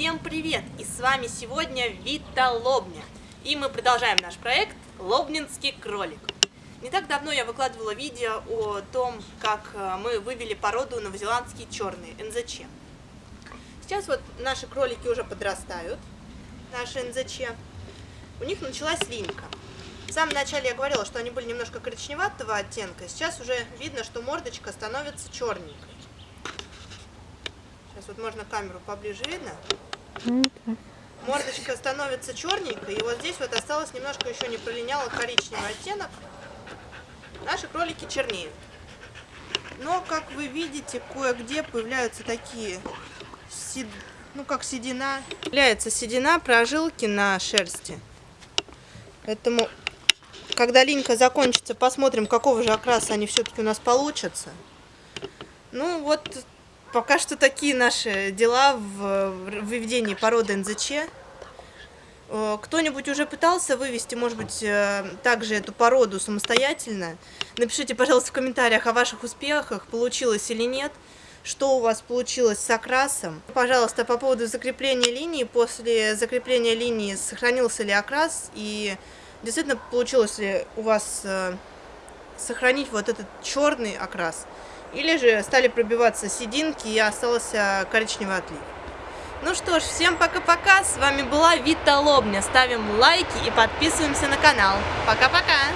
Всем привет! И с вами сегодня Вита Лобня. И мы продолжаем наш проект Лобнинский кролик. Не так давно я выкладывала видео о том, как э, мы вывели породу новозеландские черные, НЗЧ. Сейчас вот наши кролики уже подрастают, наши НЗЧ. У них началась линька. В самом начале я говорила, что они были немножко коричневатого оттенка. Сейчас уже видно, что мордочка становится черненькой. Сейчас вот можно камеру поближе видно. Мордочка становится черненькой, и вот здесь вот осталось немножко еще не пролиняло коричневый оттенок. Наши кролики чернеют. Но, как вы видите, кое-где появляются такие, сед... ну как седина. Появляется седина прожилки на шерсти. Поэтому, когда линька закончится, посмотрим, какого же окраса они все-таки у нас получатся. Ну вот пока что такие наши дела в выведении породы НЗЧ. Э, кто-нибудь уже пытался вывести, может быть, э, также эту породу самостоятельно? Напишите, пожалуйста, в комментариях о ваших успехах, получилось или нет, что у вас получилось с окрасом. Пожалуйста, по поводу закрепления линии, после закрепления линии сохранился ли окрас и действительно получилось ли у вас э, сохранить вот этот черный окрас. Или же стали пробиваться сединки и остался коричневый отлив. Ну что ж, всем пока-пока. С вами была Вита Лобня. Ставим лайки и подписываемся на канал. Пока-пока.